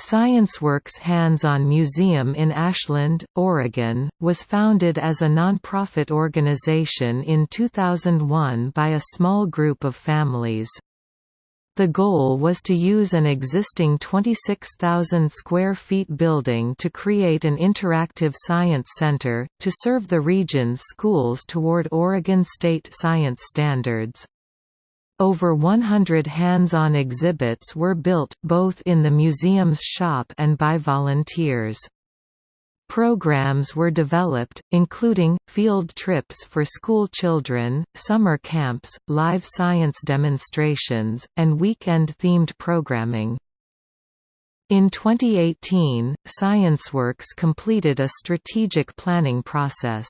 ScienceWorks Hands-On Museum in Ashland, Oregon, was founded as a nonprofit organization in 2001 by a small group of families. The goal was to use an existing 26,000 square feet building to create an interactive science center, to serve the region's schools toward Oregon State science standards. Over 100 hands-on exhibits were built, both in the museum's shop and by volunteers. Programs were developed, including, field trips for school children, summer camps, live science demonstrations, and weekend-themed programming. In 2018, ScienceWorks completed a strategic planning process.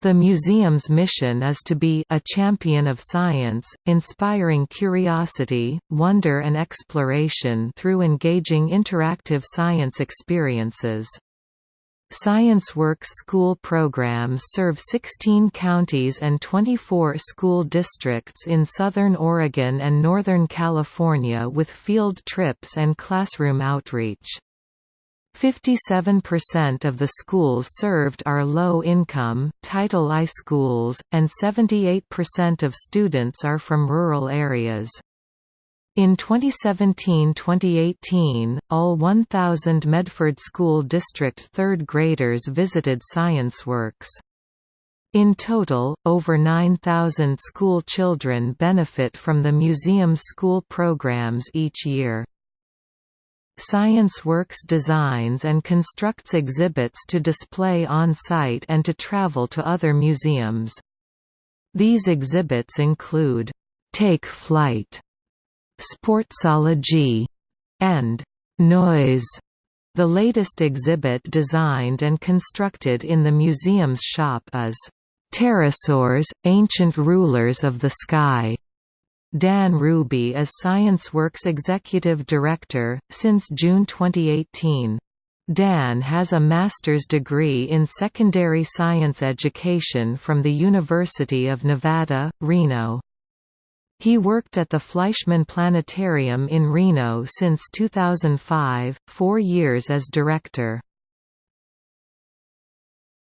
The museum's mission is to be a champion of science, inspiring curiosity, wonder and exploration through engaging interactive science experiences. ScienceWorks school programs serve 16 counties and 24 school districts in southern Oregon and northern California with field trips and classroom outreach. 57% of the schools served are low-income, Title I schools, and 78% of students are from rural areas. In 2017–2018, all 1,000 Medford School District third graders visited ScienceWorks. In total, over 9,000 school children benefit from the museum's school programs each year. ScienceWorks designs and constructs exhibits to display on-site and to travel to other museums. These exhibits include, "'Take Flight", "'Sportsology", and "'Noise". The latest exhibit designed and constructed in the museum's shop is, "'Pterosaurs, Ancient Rulers of the Sky' Dan Ruby is ScienceWorks Executive Director, since June 2018. Dan has a master's degree in secondary science education from the University of Nevada, Reno. He worked at the Fleischmann Planetarium in Reno since 2005, four years as director.